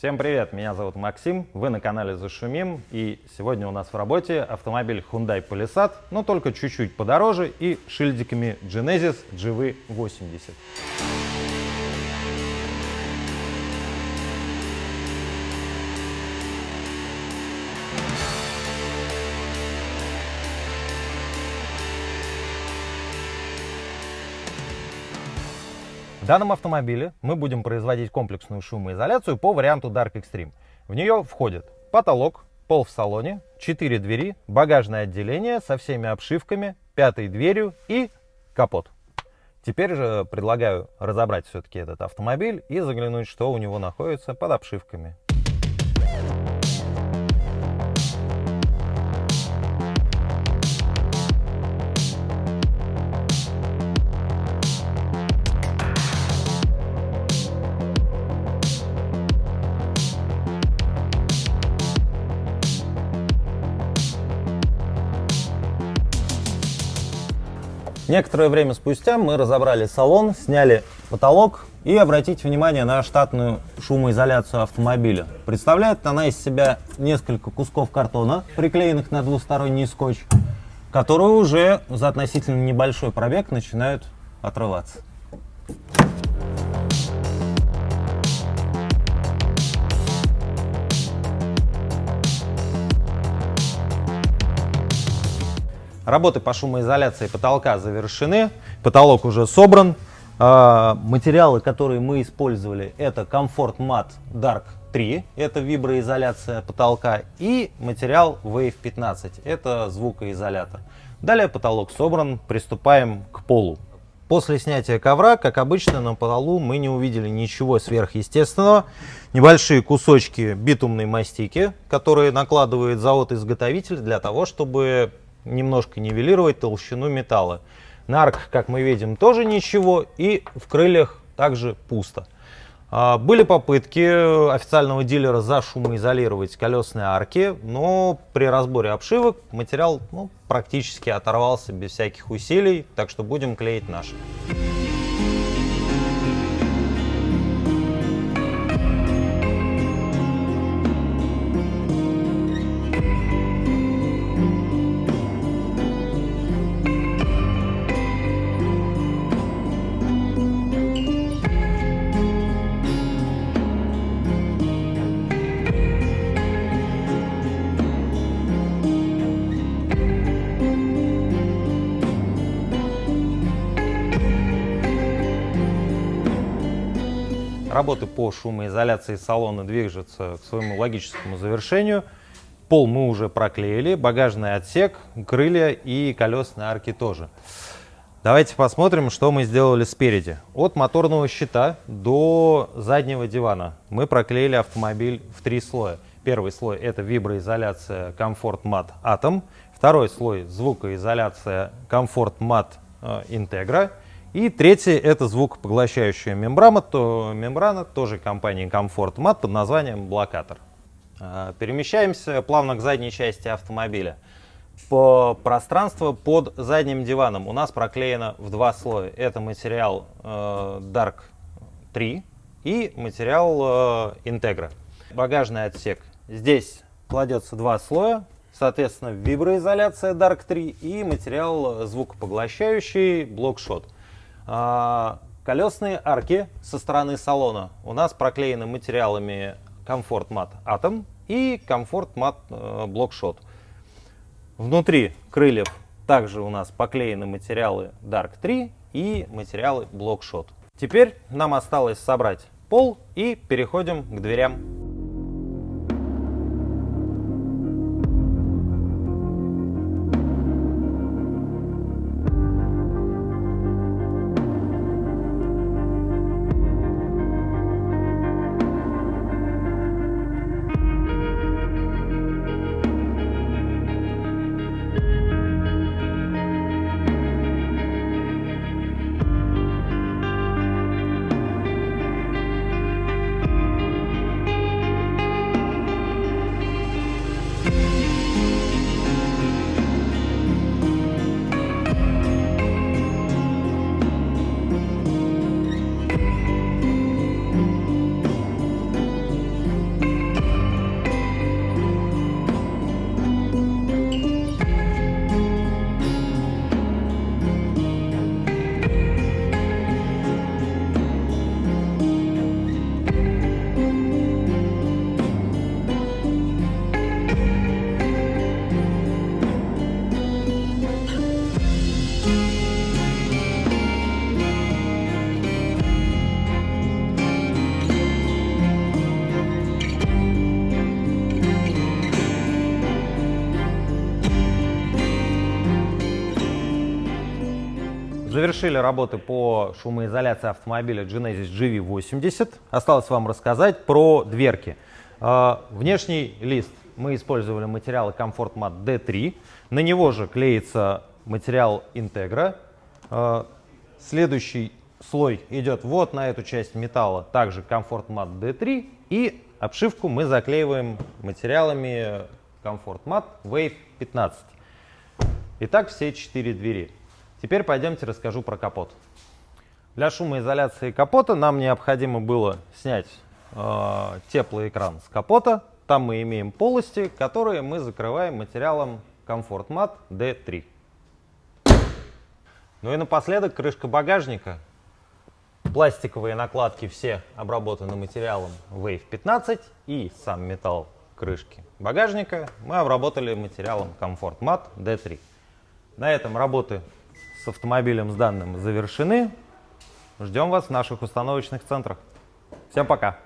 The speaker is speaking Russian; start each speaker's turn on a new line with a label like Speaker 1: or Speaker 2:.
Speaker 1: Всем привет, меня зовут Максим, вы на канале Зашумим, и сегодня у нас в работе автомобиль Hyundai Palisade, но только чуть-чуть подороже и шильдиками Genesis GV80. В данном автомобиле мы будем производить комплексную шумоизоляцию по варианту Dark Extreme. В нее входит потолок, пол в салоне, 4 двери, багажное отделение со всеми обшивками, пятой дверью и капот. Теперь же предлагаю разобрать все-таки этот автомобиль и заглянуть, что у него находится под обшивками. Некоторое время спустя мы разобрали салон, сняли потолок и обратите внимание на штатную шумоизоляцию автомобиля. Представляет она из себя несколько кусков картона, приклеенных на двусторонний скотч, которые уже за относительно небольшой пробег начинают отрываться. Работы по шумоизоляции потолка завершены, потолок уже собран. А, материалы, которые мы использовали, это Comfort Mat Dark 3, это виброизоляция потолка, и материал Wave 15, это звукоизолятор. Далее потолок собран, приступаем к полу. После снятия ковра, как обычно, на полу мы не увидели ничего сверхъестественного. Небольшие кусочки битумной мастики, которые накладывает завод-изготовитель для того, чтобы немножко нивелировать толщину металла. На арках, как мы видим, тоже ничего, и в крыльях также пусто. А, были попытки официального дилера зашумоизолировать колесные арки, но при разборе обшивок материал ну, практически оторвался без всяких усилий, так что будем клеить наши. Работы по шумоизоляции салона движутся к своему логическому завершению. Пол мы уже проклеили, багажный отсек, крылья и колесные арки тоже. Давайте посмотрим, что мы сделали спереди. От моторного щита до заднего дивана мы проклеили автомобиль в три слоя. Первый слой это виброизоляция Comfort Mat Atom. Второй слой звукоизоляция Comfort Mat Integra. И третий это звукопоглощающая мембрана, то, мембрана тоже компании Comfort Mat под названием блокатор. А, перемещаемся плавно к задней части автомобиля. По пространству под задним диваном у нас проклеено в два слоя. Это материал э, Dark 3 и материал э, Integra. Багажный отсек. Здесь кладется два слоя, соответственно виброизоляция Dark 3 и материал звукопоглощающий Blockshot. А, колесные арки со стороны салона у нас проклеены материалами Comfort Mat Atom и Comfort Mat э, Blockshot. Внутри крыльев также у нас поклеены материалы Dark 3 и материалы Blockshot. Теперь нам осталось собрать пол и переходим к дверям. Завершили работы по шумоизоляции автомобиля Genesis GV80. Осталось вам рассказать про дверки. Э, внешний лист мы использовали материалы Comfort Mat D3. На него же клеится материал Integra. Э, следующий слой идет вот на эту часть металла, также Comfort Mat D3. И обшивку мы заклеиваем материалами Comfort Mat Wave 15. Итак, все четыре двери. Теперь пойдемте расскажу про капот. Для шумоизоляции капота нам необходимо было снять э, теплый экран с капота. Там мы имеем полости, которые мы закрываем материалом Comfort Mat D3. Ну и напоследок крышка багажника. Пластиковые накладки все обработаны материалом Wave 15 и сам металл крышки багажника мы обработали материалом Comfort Mat D3. На этом работы с автомобилем с данным завершены. Ждем вас в наших установочных центрах. Всем пока!